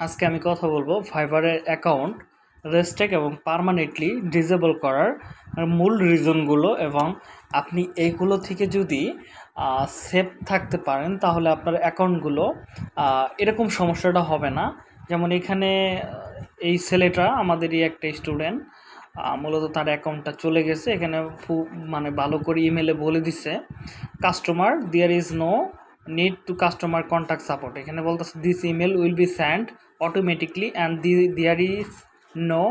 আজকে আমি কথা বলব ফাইবারের অ্যাকাউন্ট রেস্টেক এবং পার্মানেন্টলি ডিসেবল করার মূল রিজনগুলো এবং আপনি এইগুলো থেকে যদি সেফ থাকতে পারেন, তাহলে আপনার অ্যাকাউন্টগুলো এরকম সমস্যাটা হবে না। যেমন এখানে এই ছেলেটা আমাদেরই একটা স্টুডেন্ট মূলত তার অ্যাকাউন্টটা চলে গেছে। এখানে খুব মানে ভালো করে ইমেলে বলে দিচ্ছে customer there is no need to customer contact support এখানে বলতেছে this email will be send automatically and the there is no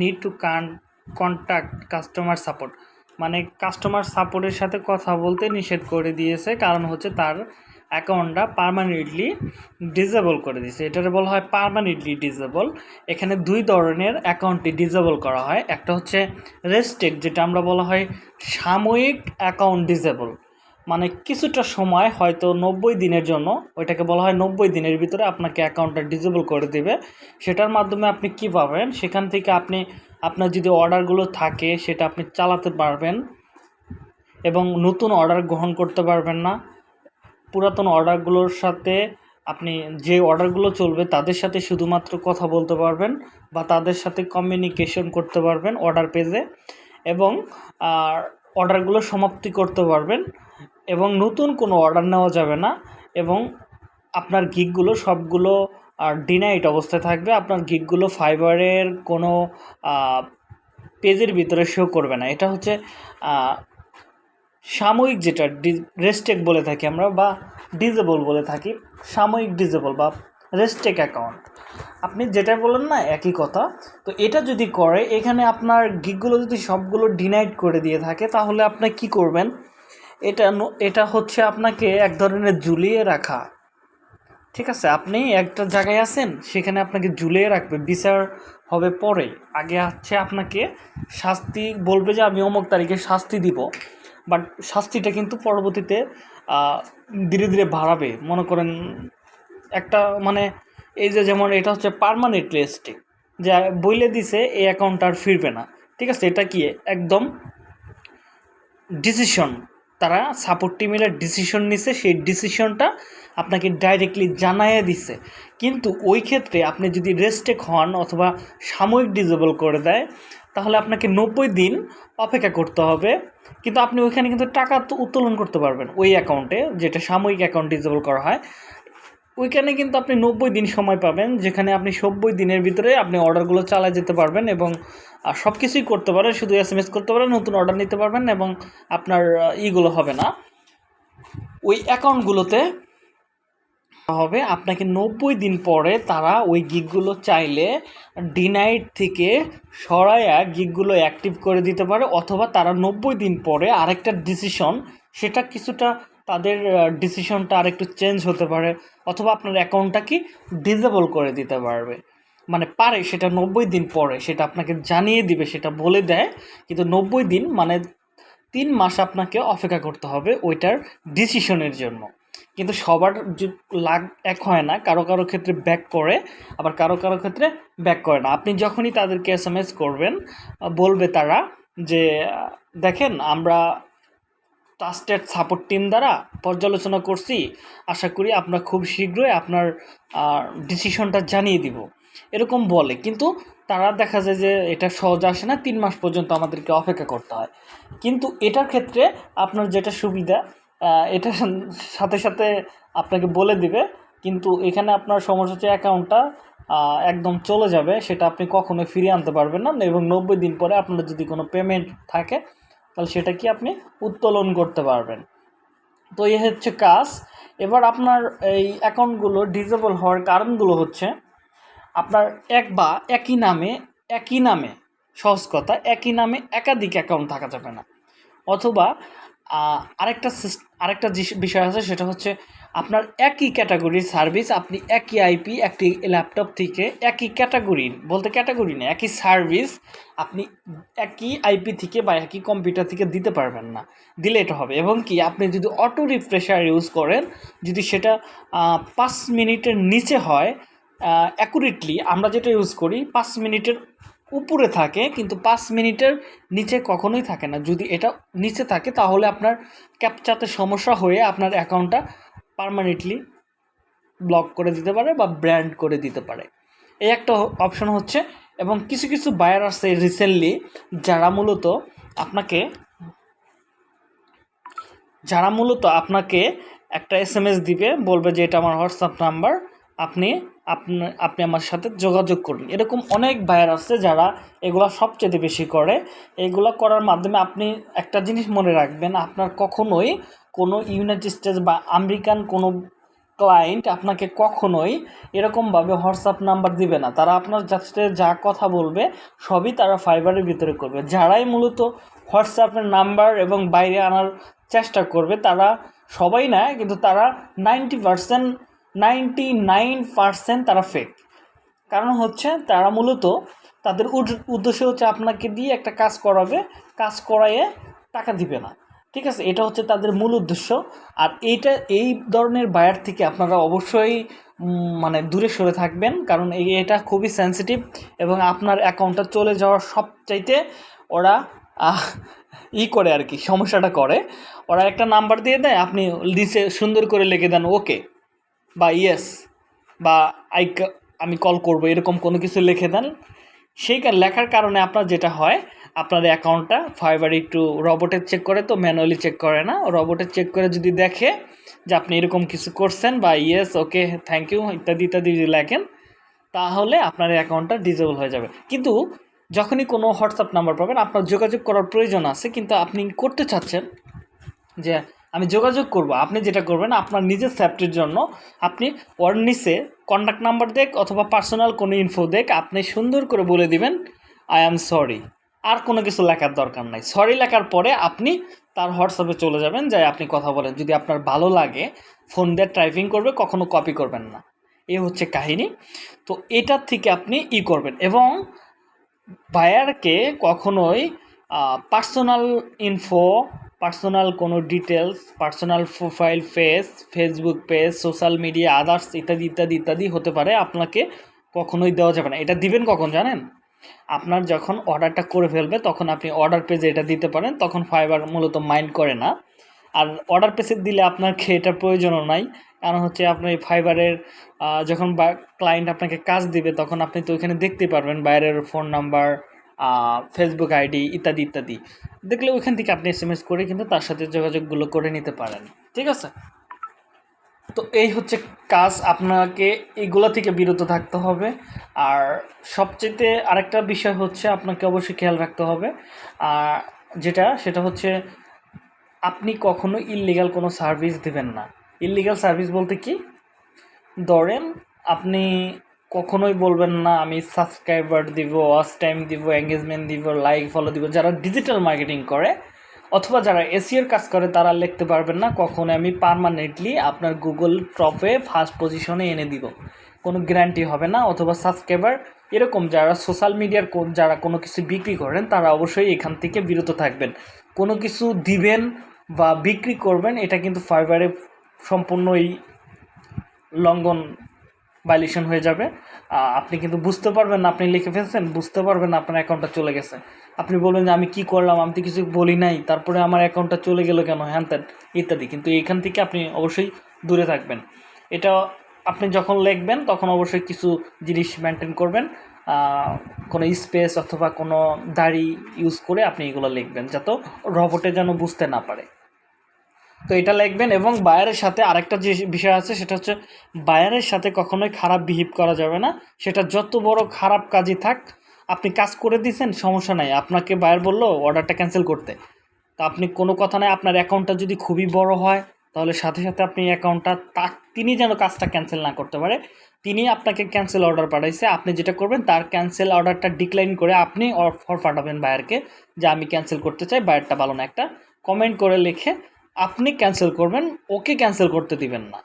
need to con contact customer support মানে কাস্টমার সাপোর্টের সাথে কথা বলতে নিষেধ করে দিয়েছে, কারণ হচ্ছে তার অ্যাকাউন্টটা পারমানেন্টলি ডিসেবল করে দিয়েছে। এটারে বলা হয় পারমানেন্টলি ডিসেবল এখানে দুই ধরনের অ্যাকাউন্টটি ডিসেবল করা হয়। একটা হচ্ছে রেস্টেক যেটা আমরা বলা হয় সাময়িক অ্যাকাউন্ট ডিসেবল মানে কিছুটা সময় হয়তো নব্বই দিনের জন্য, ওইটাকে বলা হয় নব্বই দিনের ভিতরে আপনাকে অ্যাকাউন্টটা ডিজেবল করে দেবে। সেটার মাধ্যমে আপনি কী পাবেন? সেখান থেকে আপনি, আপনার যদি অর্ডারগুলো থাকে, সেটা আপনি চালাতে পারবেন এবং নতুন অর্ডার গ্রহণ করতে পারবেন না। পুরাতন অর্ডারগুলোর সাথে আপনি যে অর্ডারগুলো চলবে, তাদের সাথে শুধুমাত্র কথা বলতে পারবেন বা তাদের সাথে কমিউনিকেশন করতে পারবেন অর্ডার পেজে এবং অর্ডারগুলো সমাপ্তি করতে পারবেন। এবং নতুন কোনো অর্ডার নেওয়া যাবে না এবং আপনার গিকগুলো সবগুলো ডিনাইট অবস্থায় থাকবে। আপনার গিকগুলো ফাইবারের কোনো পেজের ভিতরে শো করবে না। এটা হচ্ছে সাময়িক যেটা রেস্টেক বলে থাকি আমরা বা ডিজেবল বলে থাকি, সাময়িক ডিজেবল বা রেস্টেক অ্যাকাউন্ট আপনি যেটা বললেন না, একই কথা। তো এটা যদি করে, এখানে আপনার গিকগুলো যদি সবগুলো ডিনাইট করে দিয়ে থাকে, তাহলে আপনি কি করবেন? এটা এটা হচ্ছে আপনাকে এক ধরনের ঝুলিয়ে রাখা। ঠিক আছে? আপনি একটা জায়গায় আছেন, সেখানে আপনাকে ঝুলিয়ে রাখবে। বিচার হবে পরে। আগে হচ্ছে আপনাকে শাস্তি বলবে যে, আমি অমুক তারিখে শাস্তি দিব। বাট শাস্তিটা কিন্তু পরবর্তীতে ধীরে ধীরে বাড়াবে। মনে করেন, একটা মানে এই যে যেমন এটা হচ্ছে পারমানেন্ট রেস্টে যা বইলে দিছে, এই অ্যাকাউন্ট আর ফিরবে না। ঠিক আছে? এটা কি? একদম ডিসিশন তারা সাপোর্ট টিমের ডিসিশন নিছে, সেই ডিসিশনটা আপনাকে ডাইরেক্টলি জানাইয়ে দিছে। কিন্তু ওই ক্ষেত্রে আপনি যদি রেস্টেক হন অথবা সাময়িক ডিজেবল করে দেয়, তাহলে আপনাকে নব্বই দিন অপেক্ষা করতে হবে। কিন্তু আপনি ওইখানে কিন্তু টাকা তো উত্তোলন করতে পারবেন, ওই অ্যাকাউন্টে যেটা সাময়িক অ্যাকাউন্ট ডিজেবল করা হয়। ওইখানে কিন্তু আপনি নব্বই দিন সময় পাবেন, যেখানে আপনি সব্বই দিনের ভিতরে আপনি অর্ডারগুলো চালায় যেতে পারবেন এবং সব কিছুই করতে পারেন শুধু এস এম এস করতে পারেন নতুন অর্ডার নিতে পারবেন এবং আপনার ইগুলো হবে না। ওই অ্যাকাউন্টগুলোতে হবে, আপনাকে নব্বই দিন পরে তারা ওই গিকগুলো চাইলে ডিনাইট থেকে সরাইয়া গিকগুলো অ্যাক্টিভ করে দিতে পারে, অথবা তারা নব্বই দিন পরে আরেকটা ডিসিশন সেটা কিছুটা তাদের ডিসিশনটা আরেকটু চেঞ্জ হতে পারে, অথবা আপনার অ্যাকাউন্টটা কি ডিজেবল করে দিতে পারবে। মানে পারে, সেটা নব্বই দিন পরে, সেটা আপনাকে জানিয়ে দিবে, সেটা বলে দেয়, কিন্তু নব্বই দিন মানে তিন মাস আপনাকে অপেক্ষা করতে হবে ওইটার ডিসিশনের জন্য। কিন্তু সবার লাগ, এক হয় না, কারও কারও ক্ষেত্রে ব্যাক করে, আবার কারও কারও ক্ষেত্রে ব্যাক করে না। আপনি যখনই তাদেরকে এস করবেন বলবে তারা যে দেখেন আমরা ট্রাস্টেড সাপোর্ট টিম দ্বারা পর্যালোচনা করছি। আশা করি আমরা খুব শীঘ্রই আপনার ডিসিশনটা জানিয়ে দিব। এরকম বলে, কিন্তু তারা দেখা যায় যে এটা সহজ আসে না, তিন মাস পর্যন্ত আমাদেরকে অপেক্ষা করতে হয়। কিন্তু এটার ক্ষেত্রে আপনার যেটা সুবিধা এটা সাথে সাথে আপনাকে বলে দিবে, কিন্তু এখানে আপনার সমস্যা অ্যাকাউন্টটা একদম চলে যাবে, সেটা আপনি কখনোই ফিরিয়ে আনতে পারবেন না। এবং নব্বই দিন পরে আপনার যদি কোনো পেমেন্ট থাকে তাহলে সেটা কি আপনি উত্তোলন করতে পারবেন। তো এ হচ্ছে কাজ। এবার আপনার এই অ্যাকাউন্টগুলো ডিজেবল হওয়ার কারণগুলো হচ্ছে, আপনার এক বা একই নামে একই নামে, সহজ কথা, একই নামে একাধিক অ্যাকাউন্ট থাকা যাবে না। অথবা আরেকটা আরেকটা বিষয় আছে, সেটা হচ্ছে আপনার একই ক্যাটাগরির সার্ভিস আপনি একই আইপি একটি ল্যাপটপ থেকে একই ক্যাটাগরির বলতে ক্যাটাগরি না, একই সার্ভিস আপনি একই আইপি থেকে বা একই কম্পিউটার থেকে দিতে পারবেন না, দিলে এটা হবে। এবং কি, আপনি যদি অটো রিফ্রেশার ইউজ করেন, যদি সেটা পাঁচ মিনিটের নিচে হয় অ্যাকুরেটলি আমরা যেটা ইউজ করি, পাঁচ মিনিটের উপরে থাকে, কিন্তু পাঁচ মিনিটের নিচে কখনোই থাকে না। যদি এটা নিচে থাকে, তাহলে আপনার ক্যাপচাতে সমস্যা হয়ে আপনার অ্যাকাউন্টটা পারমানেন্টলি ব্লক করে দিতে পারে বা ব্র্যান্ড করে দিতে পারে। এই একটা অপশন হচ্ছে, এবং কিছু কিছু বায়ার আছে রিসেন্টলি যারা মূলত আপনাকে, যারা মূলত আপনাকে একটা এস এম এস দিবে, বলবে যে এটা আমার হোয়াটসঅ্যাপ নাম্বার আপনি আপনি আমার সাথে যোগাযোগ করুন। এরকম অনেক বায়ার আছে যারা এগুলো সবচেয়ে বেশি করে। এগুলো করার মাধ্যমে আপনি একটা জিনিস মনে রাখবেন, আপনার কখনোই কোনো ইউনাইটেড স্টেটস বা আমেরিকান কোনো ক্লায়েন্ট আপনাকে কখনোই এরকমভাবে হোয়াটসঅ্যাপ নাম্বার দিবে না। তারা আপনার সাথে যা কথা বলবে, সবই তারা ফাইবারের ভিতরে করবে। যারাই মূলত হোয়াটসঅ্যাপের নাম্বার এবং বাইরে আনার চেষ্টা করবে, তারা সবাই না, কিন্তু তারা ninety percent ninety nine percent তারা ফেক কারণ হচ্ছে তারা মূলত তাদের উদ- উদ্দেশ্য হচ্ছে আপনাকে দিয়ে একটা কাজ করাবে, কাজ করাইয়ে টাকা দিবে না। ঠিক আছে? এটা হচ্ছে তাদের মূল উদ্দেশ্য। আর এইটা, এই ধরনের বায়ার থেকে আপনারা অবশ্যই মানে দূরে সরে থাকবেন। কারণ এটা খুবই সেন্সিটিভ এবং আপনার অ্যাকাউন্টটা চলে যাওয়ার সবচাইতে ওরা ই করে আর কি, সমস্যাটা করে। ওরা একটা নাম্বার দিয়ে দেয়, আপনি নিচে সুন্দর করে লিখে দেন ওকে বা ইয়েস বা আই আমি কল করব, এরকম কোনো কিছু লিখে দেন। সেই লেখার কারণে আপনার যেটা হয় আপনার অ্যাকাউন্টটা ফাইবার একটু রবোটে চেক করে তো ম্যানুয়ালি চেক করে না। রবোটে চেক করে যদি দেখে যে আপনি এরকম কিছু করছেন বা ইয়েস ওকে থ্যাংক ইউ ইত্যাদি ইত্যাদি যদি লেখেন, তাহলে আপনার অ্যাকাউন্টটা ডিজেবল হয়ে যাবে। কিন্তু যখনই কোনো হোয়াটসঅ্যাপ নাম্বার পাবেন, আপনার যোগাযোগ করার প্রয়োজন আছে, কিন্তু আপনি করতে চাচ্ছেন যে আমি যোগাযোগ করব। আপনি যেটা করবেন, আপনার নিজের সেফটির জন্য আপনি ওর নিচে কন্ট্যাক্ট নাম্বার দেখ অথবা পার্সোনাল কোনো ইনফো দেখ। আপনি সুন্দর করে বলে দিবেন আই অ্যাম সরি আর কোনো কিছু লেখার দরকার নাই। সরি লেখার পরে আপনি তার হোয়াটসঅ্যাপে চলে যাবেন, যাই আপনি কথা বলেন। যদি আপনার ভালো লাগে ফোন দিয়ে টাইপিং করবে, কখনো কপি করবেন না। এ হচ্ছে কাহিনী। তো এটার থেকে আপনি ই করবেন এবং বায়ারকে কখনোই পার্সোনাল ইনফো পার্সোনাল কোনো details personal profile face Facebook page social media others ইত্যাদি ইত্যাদি ইত্যাদি হতে পারে আপনাকে কখনোই দেওয়া যাবে না। এটা দিবেন কখন জানেন? আপনার যখন অর্ডারটা করে ফেলবে তখন আপনি অর্ডার পেজে এটা দিতে পারেন তখন ফাইবার মূলত মাইন্ড করে না। আর অর্ডার পেজে দিলে আপনার খেয়ে এটার প্রয়োজনও নাই কারণ হচ্ছে আপনি ফাইবারের আহ, যখন ক্লায়েন্ট আপনাকে কাজ দিবে তখন আপনি তো ওইখানে দেখতে পারবেন বাইরের ফোন নাম্বার ফেসবুক আইডি ইত্যাদি ইত্যাদি। দেখলে ওইখান থেকে আপনি এস করে কিন্তু তার সাথে যোগাযোগগুলো করে নিতে পারেন। ঠিক আছে? তো এই হচ্ছে কাজ। আপনাকে এগুলো থেকে বিরত থাকতে হবে। আর সবচেয়ে আরেকটা বিষয় হচ্ছে আপনাকে অবশ্যই খেয়াল রাখতে হবে। আর যেটা, সেটা হচ্ছে আপনি কখনো ইললিগাল কোনো সার্ভিস দেবেন না। ইললিগাল সার্ভিস বলতে কি? ধরেন আপনি কখনোই বলবেন না, আমি সাবস্ক্রাইবার দিব ওয়াচ টাইম দিব এঙ্গেজমেন্ট দিব লাইক ফলো দিব। যারা ডিজিটাল মার্কেটিং করে, অথবা যারা এসিওর কাজ করে, তারা লিখতে পারবেন না কখনো আমি পার্মানেন্টলি আপনার গুগল টপে ফার্স্ট পজিশনে এনে দিব। কোনো গ্যারান্টি হবে না, অথবা সাবস্ক্রাইবার এরকম যারা সোশ্যাল মিডিয়ার যারা কোনো কিছু বিক্রি করেন, তারা অবশ্যই এখান থেকে বিরত থাকবেন। কোনো কিছু দিবেন বা বিক্রি করবেন, এটা কিন্তু ফাইবারে সম্পূর্ণই লঙ্ঘন ভাইলেশন হয়ে যাবে। আপনি কিন্তু বুঝতে পারবেন না, আপনি লিখে ফেলছেন, বুঝতে পারবেন না আপনার অ্যাকাউন্টটা চলে গেছে। আপনি বলবেন যে, আমি কি করলাম? আমি তো কিছু বলি নাই। তারপরে আমার অ্যাকাউন্টটা চলে গেল কেন? হ্যান ত্যান, ইত্যাদি। কিন্তু এখান থেকে আপনি অবশ্যই দূরে থাকবেন। এটা আপনি যখন লিখবেন, তখন অবশ্যই কিছু জিনিস মেনটেন করবেন। কোনো স্পেস অথবা কোনো দাড়ি ইউজ করে আপনি এগুলো লিখবেন, যাতে রবটে যেন বুঝতে না পারে। তো এটা লিখবেন এবং বায়ারের সাথে আরেকটা যে বিষয় আছে, সেটা হচ্ছে বায়ারের সাথে কখনোই খারাপ বিহেভ করা যাবে না। সেটা যত বড় খারাপ কাজই থাক, আপনি কাজ করে দিয়েছেন, সমস্যা নাই। আপনাকে বায়ার বলল অর্ডারটা ক্যান্সেল করতে। তা আপনি কোনো কথা নাই, আপনার অ্যাকাউন্টটা যদি খুবই বড় হয়, তাহলে সাথে সাথে আপনি অ্যাকাউন্টটা তা, তিনি যেন কাজটা ক্যান্সেল না করতে পারে, তিনি আপনাকে ক্যান্সেল অর্ডার পাঠাইছে। আপনি যেটা করবেন, তার ক্যান্সেল অর্ডারটা ডিক্লাইন করে আপনি অফার পাঠাবেন বায়ারকে, যে আমি ক্যান্সেল করতে চাই, বায়ারটা ভালো না। একটা কমেন্ট করে লিখে আপনি ক্যান্সেল করবেন, ওকে ক্যান্সেল করতে দিবেন না।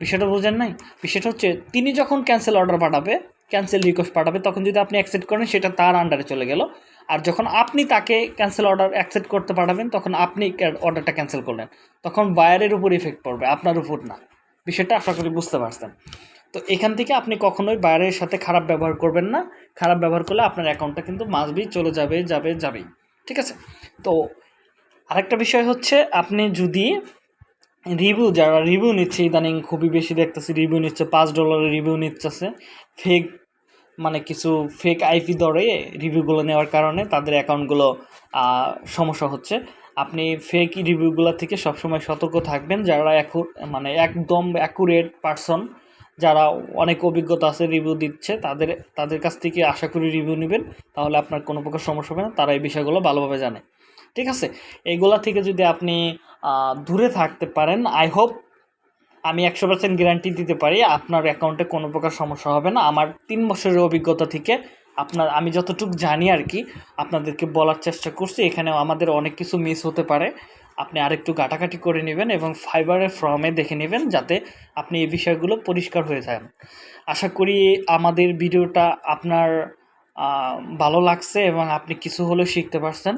বিষয়টা বুঝেন নাই? বিষয়টা হচ্ছে, তিনি যখন ক্যান্সেল অর্ডার পাঠাবে, ক্যান্সেল রিকোয়েস্ট পাঠাবে, তখন যদি আপনি অ্যাকসেপ্ট করেন, সেটা তার আন্ডারে চলে গেল। আর যখন আপনি তাকে ক্যান্সেল অর্ডার অ্যাকসেপ্ট করতে পাঠাবেন, তখন আপনি অর্ডারটা ক্যান্সেল করলেন। তখন বায়ারের উপর ইফেক্ট পড়বে, আপনার উপর না। বিষয়টা আশা করি বুঝতে পারছেন। তো এখান থেকে আপনি কখনোই বায়ারের সাথে খারাপ ব্যবহার করবেন না। খারাপ ব্যবহার করলে আপনার অ্যাকাউন্টটা কিন্তু মাসবি চলে যাবে যাবে, যাবেই। ঠিক আছে? তো আরেকটা বিষয় হচ্ছে, আপনি যদি রিভিউ যারা রিভিউ নিচ্ছে ইদানিং খুবই বেশি দেখতেছি রিভিউ নিচ্ছে, পাঁচ ডলারের রিভিউ নিচ্ছে ফেক মানে কিছু ফেক আইপি দরে রিভিউগুলো নেওয়ার কারণে তাদের অ্যাকাউন্টগুলো সমস্যা হচ্ছে। আপনি ফেক রিভিউগুলো থেকে সবসময় সতর্ক থাকবেন। যারা এখন মানে একদম অ্যাকুরেট পারসন যারা অনেক অভিজ্ঞতা আছে রিভিউ দিচ্ছে, তাদের তাদের কাছ থেকে আশা করি রিভিউ নেবেন। তাহলে আপনার কোনো প্রকার সমস্যা হবে না। তারা এই বিষয়গুলো ভালোভাবে জানে। ঠিক আছে? এইগুলা থেকে যদি আপনি দূরে থাকতে পারেন আই হোপ আমি একশো পার্সেন্ট গ্যারান্টি দিতে পারি, আপনার অ্যাকাউন্টে কোনো প্রকার সমস্যা হবে না। আমার তিন বছরের অভিজ্ঞতা থেকে আপনার, আমি যতটুকু জানি আর কি, আপনাদেরকে বলার চেষ্টা করছি। এখানে আমাদের অনেক কিছু মিস হতে পারে। আপনি আরেকটু কাটাকাটি করে নেবেন এবং ফাইবারের ফর্মে দেখে নেবেন যাতে আপনি এই বিষয়গুলো পরিষ্কার হয়ে যান। আশা করি আমাদের ভিডিওটা আপনার ভালো লাগছে এবং আপনি কিছু হলেও শিখতে পারছেন।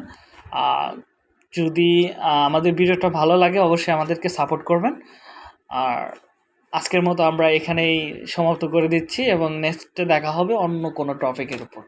যদি আমাদের ভিডিওটা ভালো লাগে, অবশ্যই আমাদেরকে সাপোর্ট করবেন। আর আজকের মতো আমরা এখানেই সমাপ্ত করে দিচ্ছি এবং নেক্সটে দেখা হবে অন্য কোনো টপিকের উপর।